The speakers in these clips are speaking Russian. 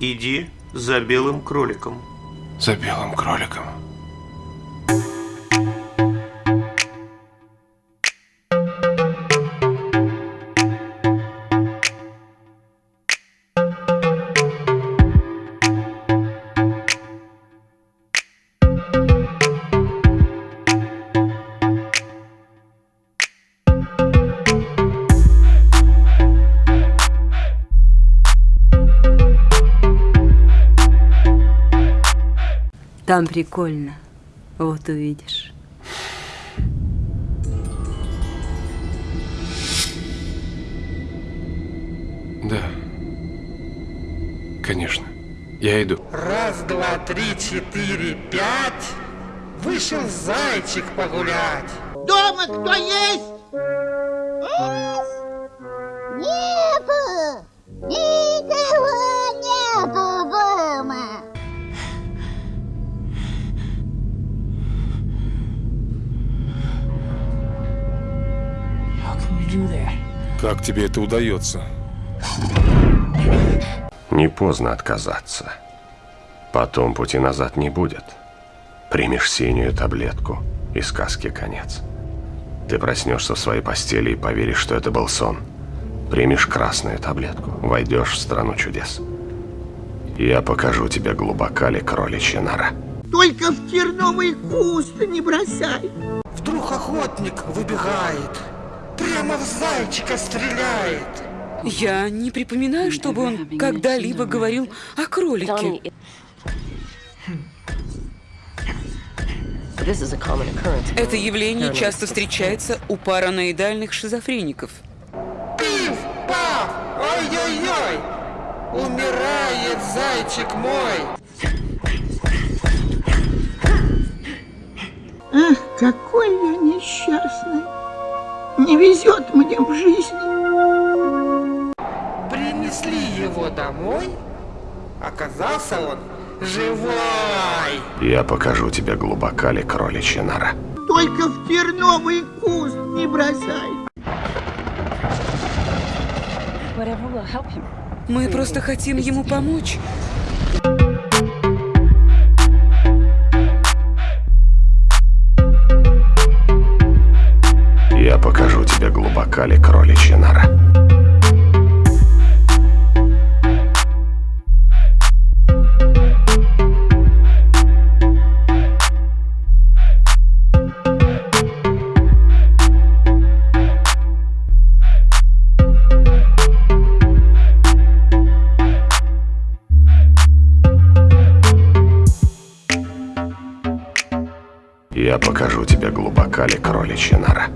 Иди за белым кроликом. За белым кроликом. Там прикольно. Вот увидишь. Да. Конечно. Я иду. Раз, два, три, четыре, пять. Вышел зайчик погулять. Дома кто есть? Как тебе это удается? Не поздно отказаться. Потом пути назад не будет. Примешь синюю таблетку, и сказки конец. Ты проснешься в своей постели и поверишь, что это был сон. Примешь красную таблетку, войдешь в страну чудес. Я покажу тебе глубока ли кроличья нора. Только в терновый куст не бросай. Вдруг охотник выбегает. Прямо в зайчика стреляет. Я не припоминаю, чтобы он когда-либо говорил о кролике. Это явление часто встречается у параноидальных шизофреников. Пиф, паф, ой-ой-ой. Умирает зайчик мой. Ах, какой я несчастный. Не везет мне в жизни. Принесли его домой. Оказался он живой. Я покажу тебе глубока ли кроличья нора. Только в терновый куст не бросай. Мы просто хотим ему помочь. Я покажу тебе глубока ли кроличья нора. Я покажу тебе глубока ли кроличья нора.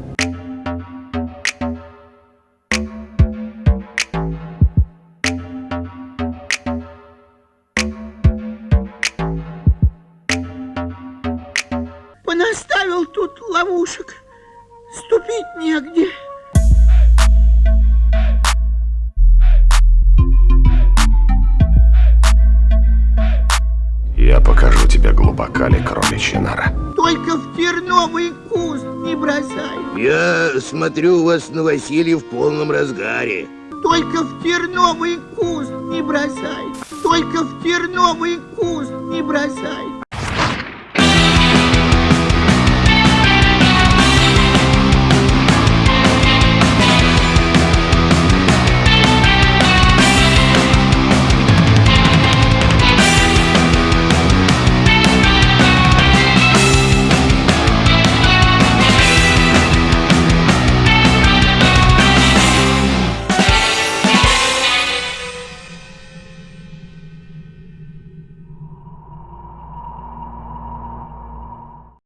Тут ловушек. Ступить негде. Я покажу тебе глубока ли кроличья нора. Только в терновый куст не бросай. Я смотрю, у вас новоселье в полном разгаре. Только в терновый куст не бросай. Только в терновый куст не бросай.